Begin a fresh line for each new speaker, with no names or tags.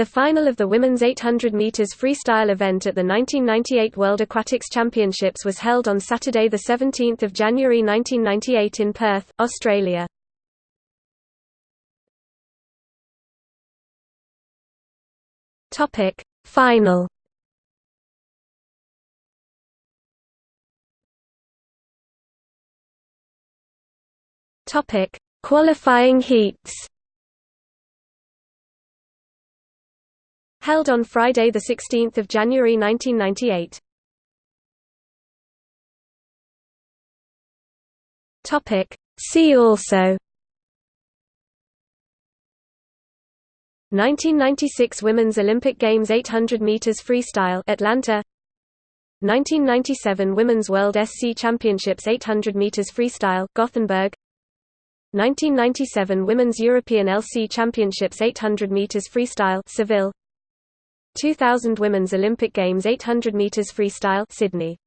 The final of the women's 800 meters freestyle event at the 1998 World Aquatics Championships was held on Saturday the 17th of January 1998 in Perth, Australia. Topic: Final Topic: Qualifying heats. Held on Friday, 16 January 1998. Topic. See also 1996 Women's Olympic Games 800 meters freestyle Atlanta 1997 Women's World SC Championships 800 meters freestyle Gothenburg 1997 Women's European LC Championships 800 meters freestyle Seville 2000 Women's Olympic Games 800 meters freestyle Sydney